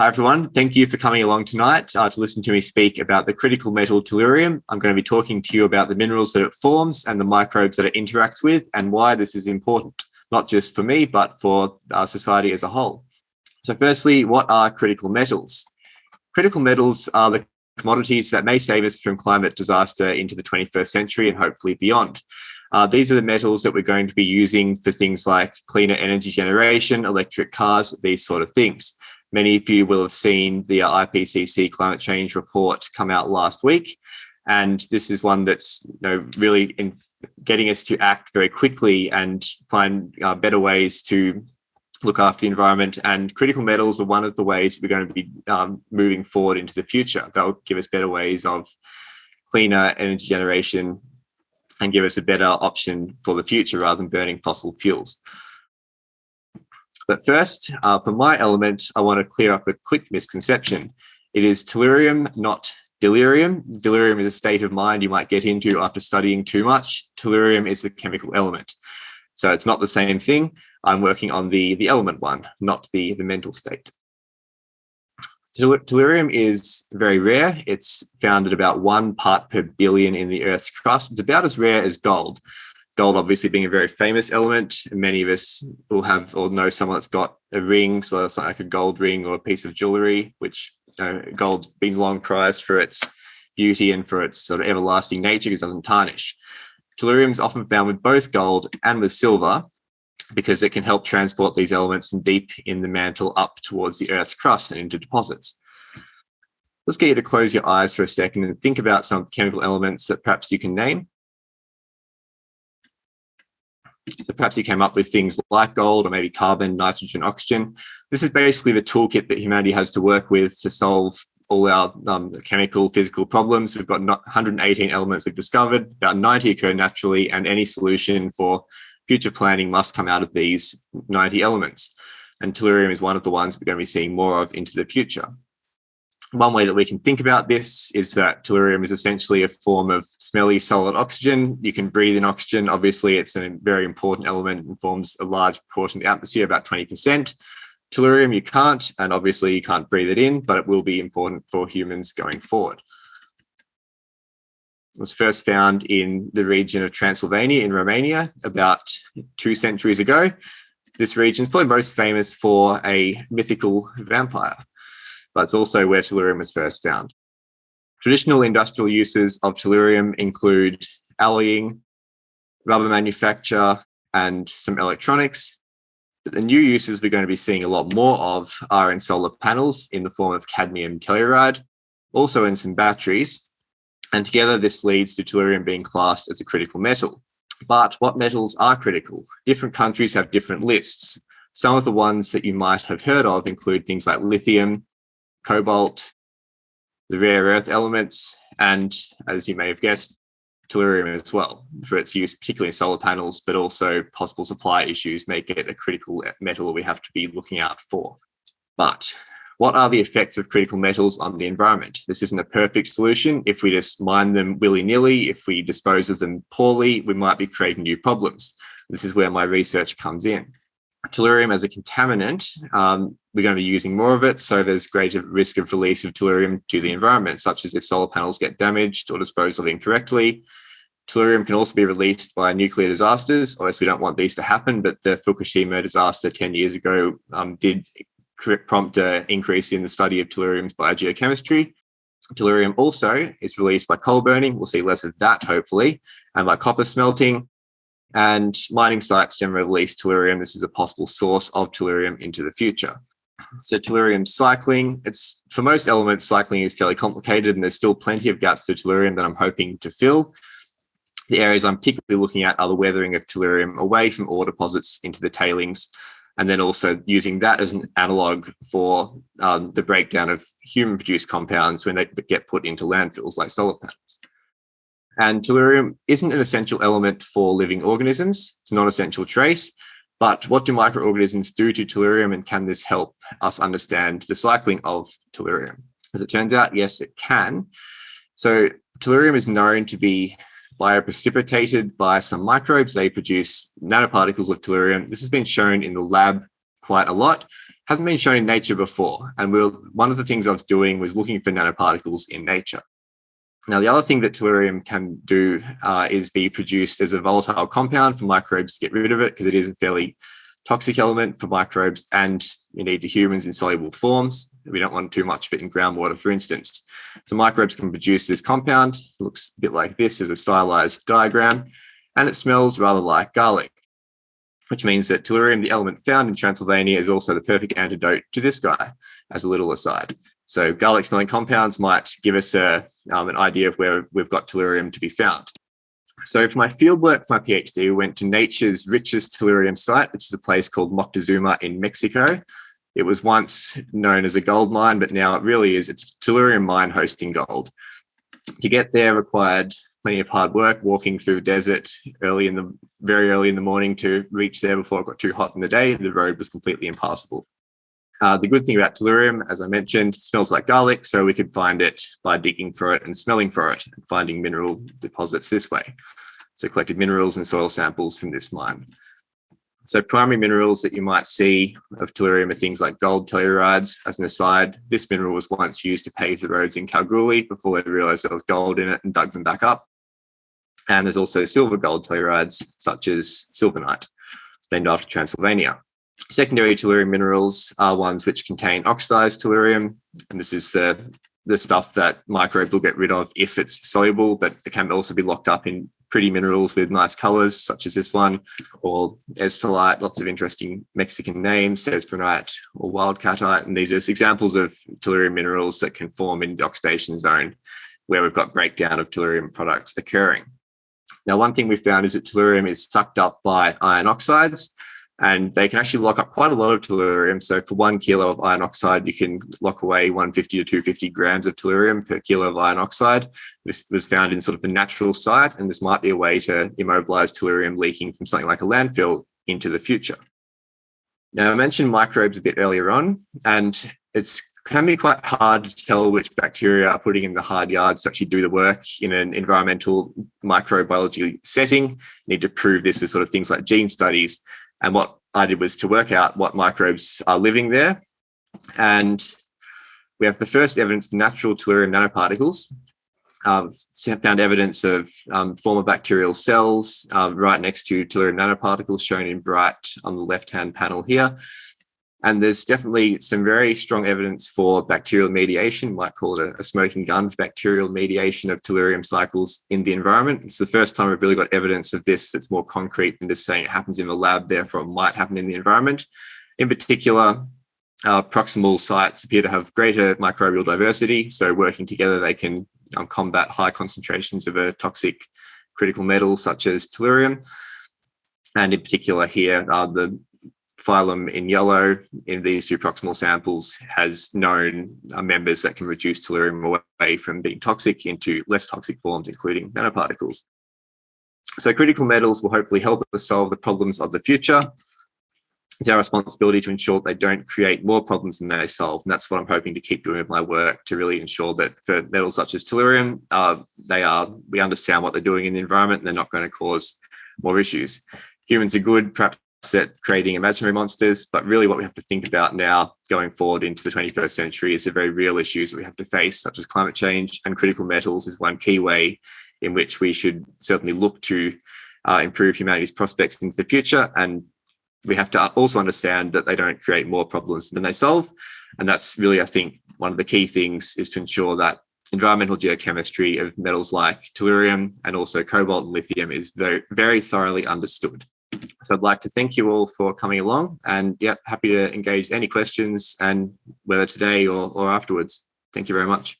Hi, everyone. Thank you for coming along tonight uh, to listen to me speak about the critical metal tellurium. I'm going to be talking to you about the minerals that it forms and the microbes that it interacts with and why this is important, not just for me, but for our society as a whole. So firstly, what are critical metals? Critical metals are the commodities that may save us from climate disaster into the 21st century and hopefully beyond. Uh, these are the metals that we're going to be using for things like cleaner energy generation, electric cars, these sort of things. Many of you will have seen the IPCC climate change report come out last week. And this is one that's you know, really in getting us to act very quickly and find uh, better ways to look after the environment. And critical metals are one of the ways we're going to be um, moving forward into the future. They'll give us better ways of cleaner energy generation and give us a better option for the future rather than burning fossil fuels. But first, uh, for my element, I want to clear up a quick misconception. It is tellurium, not delirium. Delirium is a state of mind you might get into after studying too much. Tellurium is the chemical element. So it's not the same thing. I'm working on the, the element one, not the, the mental state. So tellurium is very rare. It's found at about one part per billion in the Earth's crust. It's about as rare as gold gold obviously being a very famous element. And many of us will have or know someone that's got a ring, so it's like a gold ring or a piece of jewelry, which you know, gold's been long prized for its beauty and for its sort of everlasting nature because it doesn't tarnish. Tellurium is often found with both gold and with silver because it can help transport these elements from deep in the mantle up towards the Earth's crust and into deposits. Let's get you to close your eyes for a second and think about some chemical elements that perhaps you can name so perhaps he came up with things like gold or maybe carbon, nitrogen, oxygen. This is basically the toolkit that humanity has to work with to solve all our um, chemical, physical problems. We've got 118 elements we've discovered, about 90 occur naturally, and any solution for future planning must come out of these 90 elements. And tellurium is one of the ones we're going to be seeing more of into the future. One way that we can think about this is that tellurium is essentially a form of smelly solid oxygen. You can breathe in oxygen. Obviously, it's a very important element and forms a large portion of the atmosphere, about 20%. Tellurium, you can't, and obviously you can't breathe it in, but it will be important for humans going forward. It was first found in the region of Transylvania in Romania about two centuries ago. This region is probably most famous for a mythical vampire but it's also where tellurium was first found. Traditional industrial uses of tellurium include alloying, rubber manufacture, and some electronics. But the new uses we're going to be seeing a lot more of are in solar panels in the form of cadmium telluride, also in some batteries. And together this leads to tellurium being classed as a critical metal. But what metals are critical? Different countries have different lists. Some of the ones that you might have heard of include things like lithium, cobalt, the rare earth elements, and as you may have guessed, tellurium as well for its use, particularly in solar panels, but also possible supply issues make it a critical metal we have to be looking out for. But what are the effects of critical metals on the environment? This isn't a perfect solution. If we just mine them willy-nilly, if we dispose of them poorly, we might be creating new problems. This is where my research comes in tellurium as a contaminant, um, we're going to be using more of it. So there's greater risk of release of tellurium to the environment, such as if solar panels get damaged or disposed of incorrectly. Tellurium can also be released by nuclear disasters. Obviously, we don't want these to happen, but the Fukushima disaster 10 years ago um, did prompt an increase in the study of tellurium's biogeochemistry. Tellurium also is released by coal burning. We'll see less of that, hopefully, and by copper smelting. And mining sites generally release tellurium. This is a possible source of tellurium into the future. So tellurium cycling, it's for most elements, cycling is fairly complicated and there's still plenty of gaps to tellurium that I'm hoping to fill. The areas I'm particularly looking at are the weathering of tellurium away from ore deposits into the tailings, and then also using that as an analog for um, the breakdown of human produced compounds when they get put into landfills like solar panels. And tellurium isn't an essential element for living organisms. It's a non-essential trace. But what do microorganisms do to tellurium and can this help us understand the cycling of tellurium? As it turns out, yes, it can. So tellurium is known to be bioprecipitated by some microbes. They produce nanoparticles of tellurium. This has been shown in the lab quite a lot. hasn't been shown in nature before. And we one of the things I was doing was looking for nanoparticles in nature. Now, the other thing that tellurium can do uh, is be produced as a volatile compound for microbes to get rid of it because it is a fairly toxic element for microbes and indeed to humans in soluble forms. We don't want too much of it in groundwater, for instance. So microbes can produce this compound. It looks a bit like this as a stylized diagram, and it smells rather like garlic, which means that tellurium, the element found in Transylvania, is also the perfect antidote to this guy, as a little aside. So garlic smelling compounds might give us a, um, an idea of where we've got tellurium to be found. So for my fieldwork for my PhD, we went to nature's richest tellurium site, which is a place called Moctezuma in Mexico. It was once known as a gold mine, but now it really is. It's a tellurium mine hosting gold. To get there required plenty of hard work, walking through desert early in the very early in the morning to reach there before it got too hot in the day. The road was completely impassable. Uh, the good thing about tellurium, as I mentioned, smells like garlic, so we could find it by digging for it and smelling for it and finding mineral deposits this way. So collected minerals and soil samples from this mine. So primary minerals that you might see of tellurium are things like gold tellurides. As an aside, this mineral was once used to pave the roads in Kalgoorlie before they realized there was gold in it and dug them back up. And there's also silver gold tellurides, such as sylvanite, named after Transylvania. Secondary tellurium minerals are ones which contain oxidized tellurium, and this is the, the stuff that microbes will get rid of if it's soluble, but it can also be locked up in pretty minerals with nice colors, such as this one, or eztolite, lots of interesting Mexican names, cesbronite or wildcatite. And these are examples of tellurium minerals that can form in the oxidation zone where we've got breakdown of tellurium products occurring. Now, one thing we found is that tellurium is sucked up by iron oxides, and they can actually lock up quite a lot of tellurium. So for one kilo of iron oxide, you can lock away 150 to 250 grams of tellurium per kilo of iron oxide. This was found in sort of the natural site, and this might be a way to immobilize tellurium leaking from something like a landfill into the future. Now, I mentioned microbes a bit earlier on, and it's can be quite hard to tell which bacteria are putting in the hard yards to actually do the work in an environmental microbiology setting. You need to prove this with sort of things like gene studies. And what I did was to work out what microbes are living there. And we have the first evidence of natural tellurium nanoparticles. Um, found evidence of um, former bacterial cells um, right next to tellurium nanoparticles shown in bright on the left-hand panel here. And there's definitely some very strong evidence for bacterial mediation, might call it a, a, smoking gun for bacterial mediation of tellurium cycles in the environment. It's the first time we've really got evidence of this that's more concrete than just saying it happens in the lab, therefore it might happen in the environment. In particular, uh, proximal sites appear to have greater microbial diversity. So working together, they can um, combat high concentrations of a toxic critical metal such as tellurium. And in particular here, uh, the phylum in yellow in these two proximal samples has known uh, members that can reduce tellurium away from being toxic into less toxic forms, including nanoparticles. So critical metals will hopefully help us solve the problems of the future. It's our responsibility to ensure they don't create more problems than they solve. And that's what I'm hoping to keep doing with my work to really ensure that for metals such as tellurium, uh, they are, we understand what they're doing in the environment and they're not going to cause more issues. Humans are good, perhaps at creating imaginary monsters, but really what we have to think about now going forward into the 21st century is the very real issues that we have to face, such as climate change and critical metals is one key way in which we should certainly look to uh, improve humanity's prospects into the future. And we have to also understand that they don't create more problems than they solve. And that's really, I think, one of the key things is to ensure that environmental geochemistry of metals like tellurium and also cobalt and lithium is very, very thoroughly understood. So I'd like to thank you all for coming along and yeah, happy to engage any questions and whether today or, or afterwards. Thank you very much.